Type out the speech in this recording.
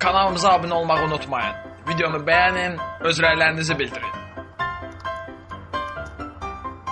Kanalımıza abunə olmağı unutmayın. Videonu bəyənin, öz rəylərinizi bildirin.